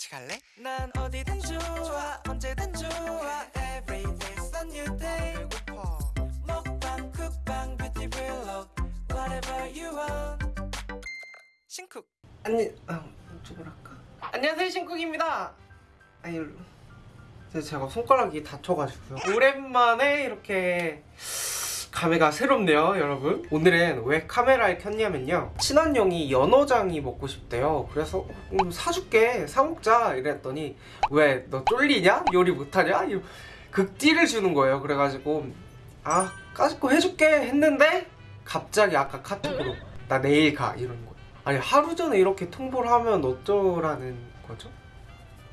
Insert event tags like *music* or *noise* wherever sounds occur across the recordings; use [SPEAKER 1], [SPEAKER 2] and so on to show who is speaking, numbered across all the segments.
[SPEAKER 1] 같이 갈래?
[SPEAKER 2] 난 어디든 좋아 언제든 좋아. Every day's a new day.
[SPEAKER 1] 배고파.
[SPEAKER 2] 먹방 쿡방 뷰티 블록 Whatever you want.
[SPEAKER 1] 신쿡.
[SPEAKER 3] 아니 아 이쪽으로 할까? 안녕하세요 신쿡입니다. 아니 제가- 제가 손가락이 다쳐가지고요. 오랜만에 이렇게 감회가 새롭네요 여러분. 오늘은 왜 카메라를 켰냐면요. 친한 형이 연어장이 먹고 싶대요. 그래서 음, 사줄게 사먹자 이랬더니 왜 너 쫄리냐? 요리 못하냐? 이- 극딜을 주는 거예요. 그래가지고 아 까짓거 해줄게 했는데 갑자기 아까 카톡으로 나 내일 가. 이러는 거예요. 아니 하루 전에 이렇게 통보를 하면 어쩌라는 거죠?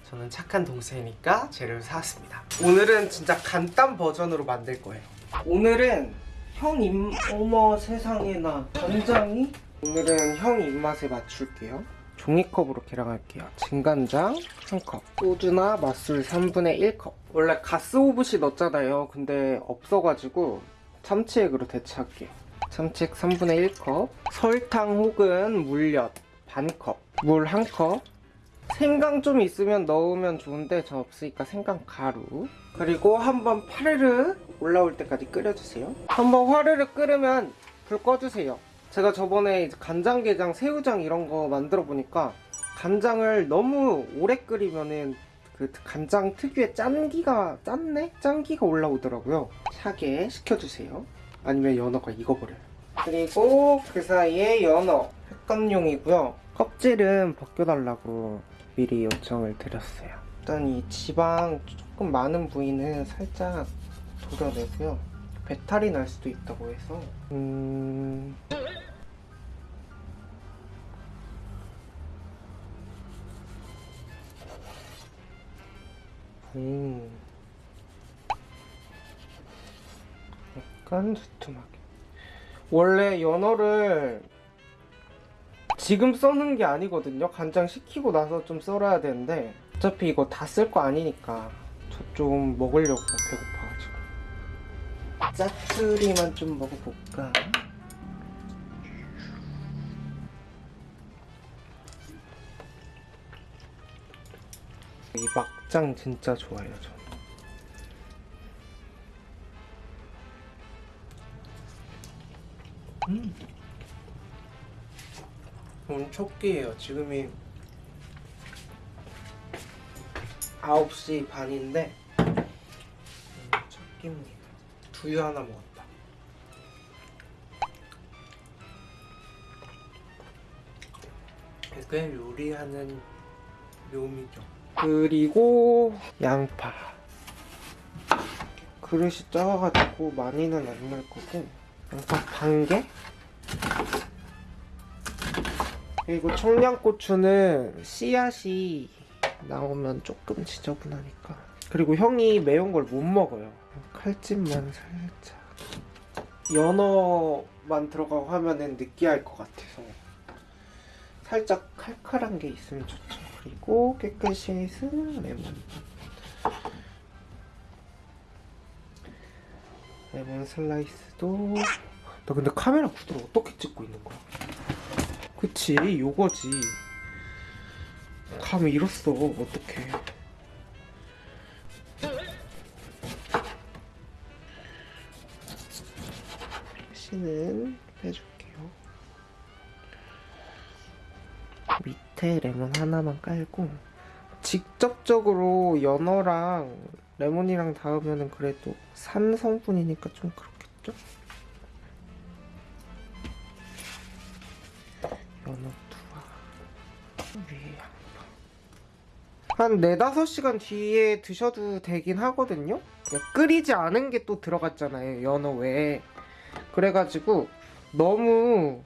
[SPEAKER 3] 저는 착한 동생이니까 재료를 사왔습니다. 오늘은 진짜 간단 버전으로 만들 거예요. 오늘은 형 입... 어머 세상에나 간장이? 오늘은 형 입맛에 맞출게요. 종이컵으로 계량할게요. 진간장 1컵. 소주나 맛술 3분의 1컵. 원래 가스오브시 넣었잖아요. 근데 없어가지고 참치액으로 대체할게요. 참치액 3분의 1컵. 설탕 혹은 물엿 반컵. 물 1컵 생강 좀 있으면 넣으면 좋은데 저 없으니까 생강 가루. 그리고 한번 파르르 올라올 때까지 끓여주세요. 한번 화르르 끓으면 불 꺼주세요. 제가 저번에 간장게장 새우장 이런 거 만들어 보니까 간장을 너무 오래 끓이면은 그 간장 특유의 짠기가 짠내? 짠기가 올라오더라고요. 차게 식혀주세요. 아니면 연어가 익어버려요. 그리고 그 사이에 연어 횟감용이고요. 껍질은 벗겨달라고 미리 요청을 드렸어요. 일단 이 지방 조금 많은 부위는 살짝 도려내고요. 배탈이 날 수도 있다고 해서. 음... 음... 약간 두툼하게. 원래 연어를 지금 써는 게 아니거든요. 간장 식히고 나서 좀 썰어야 되는데 어차피 이거 다 쓸 거 아니니까 저 좀 먹으려고 배고파가지고. 짜투리만 좀 먹어볼까? 이 막장 진짜 좋아해요 저는. 음. 오늘 첫 끼예요. 지금이 9시 반인데 오늘 첫 끼입니다. 두유 하나 먹었다. 이게 요리하는 묘미죠. 그리고 양파. 그릇이 작아가지고 많이는 안 넣을 거고 양파 반 개? 그리고 청양고추는 씨앗이 나오면 조금 지저분하니까. 그리고 형이 매운 걸 못 먹어요. 칼집만 살짝. 연어만 들어가고 하면은 느끼할 것 같아서 살짝 칼칼한 게 있으면 좋죠. 그리고 깨끗이 씻은 레몬. 레몬 슬라이스도. 나 근데 카메라 구도를 어떻게 찍고 있는 거야? 그치 요거지. 감 잃었어 어떡해. 씨는 빼줄게요. 밑에 레몬 하나만 깔고 직접적으로 연어랑 레몬이랑 닿으면 그래도 산 성분이니까 좀 그렇겠죠? 연어 투하 위에 양파 한 4, 5시간 뒤에 드셔도 되긴 하거든요. 끓이지 않은 게 또 들어갔잖아요 연어 외에. 그래가지고 너무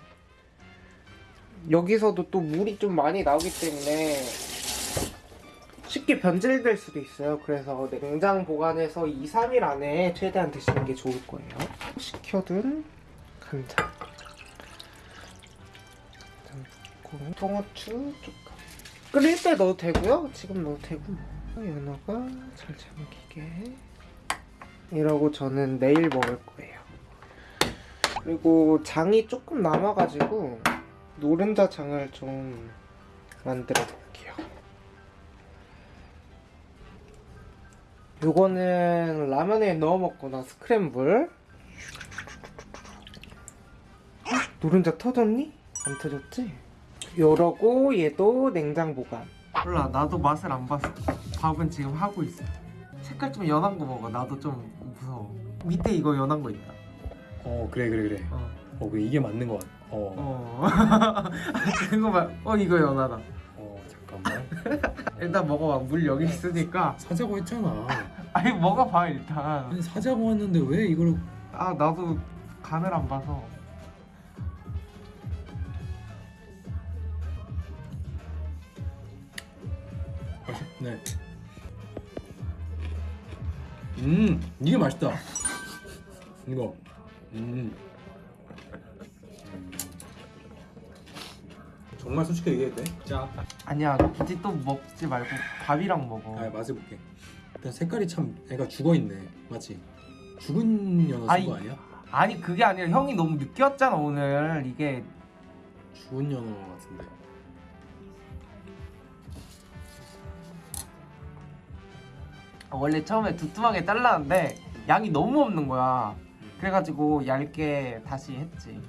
[SPEAKER 3] 여기서도 또 물이 좀 많이 나오기 때문에 쉽게 변질될 수도 있어요. 그래서 냉장 보관해서 2, 3일 안에 최대한 드시는 게 좋을 거예요. 식혀둔 간장 그리고 통후추 조금 끓일 때 넣어도 되고요 지금 넣어도 되고 연어가 잘 잠기게 이러고 저는 내일 먹을 거예요 그리고 장이 조금 남아가지고 노른자 장을 좀 만들어 볼게요 요거는 라면에 넣어 먹거나 스크램블. 노른자 터졌니? 안 터졌지? 요러고 얘도 냉장 보관. 몰라 나도 맛을 안 봤어. 밥은 지금 하고 있어. 색깔 좀 연한 거 먹어. 나도 좀 무서워. 밑에 이거 연한 거 있다.
[SPEAKER 4] 어 그래 그래 그래.
[SPEAKER 3] 어.
[SPEAKER 4] 어 그래, 이게 맞는 것 같아. 어.
[SPEAKER 3] 어. *laughs* 이거 봐. 어 이거 연하다.
[SPEAKER 4] 어 잠깐만. *laughs*
[SPEAKER 3] 일단 먹어봐. 물 여기 있으니까.
[SPEAKER 4] 사자고 했잖아. *laughs*
[SPEAKER 3] 아니 먹어봐 일단.
[SPEAKER 4] 아니 사자고 했는데 왜 이걸?
[SPEAKER 3] 아 나도 간을 안 봐서.
[SPEAKER 4] 네. 음 이게 맛있다. 이거. 음. 음. 정말 솔직히 얘기해도 돼? 자.
[SPEAKER 3] 아니야 굳이 또 먹지 말고 밥이랑 먹어.
[SPEAKER 4] 아 맛을 볼게. 일단 색깔이 참 애가 죽어 있네. 맞지? 죽은 연어
[SPEAKER 3] 아이.
[SPEAKER 4] 쓴거 아니야?
[SPEAKER 3] 아니 그게 아니라 형이 너무 느꼈잖아 오늘 이게
[SPEAKER 4] 죽은 연어 같은데.
[SPEAKER 3] 원래 처음에 두툼하게 잘랐는데 양이 너무 없는 거야. 그래가지고 얇게 다시 했지.